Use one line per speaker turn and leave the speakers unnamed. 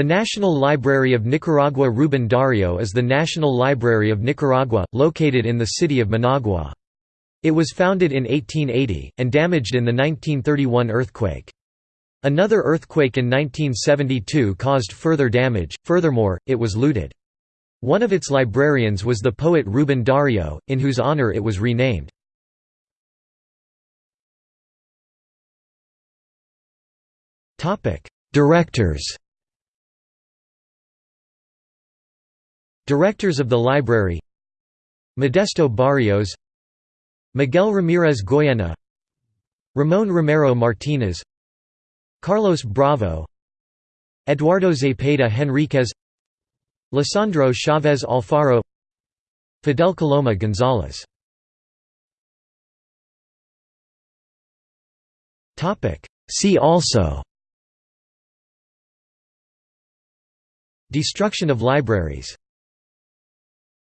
The National Library of Nicaragua Rubén Dario is the National Library of Nicaragua, located in the city of Managua. It was founded in 1880, and damaged in the 1931 earthquake. Another earthquake in 1972 caused further damage, furthermore, it was looted. One of its librarians was the poet Rubén Dario, in whose honor it was renamed. Directors Directors of the library Modesto Barrios Miguel Ramirez Goyena Ramón Romero Martínez Carlos Bravo Eduardo Zepeda Henríquez Lisandro Chavez Alfaro Fidel Coloma González. See also Destruction of libraries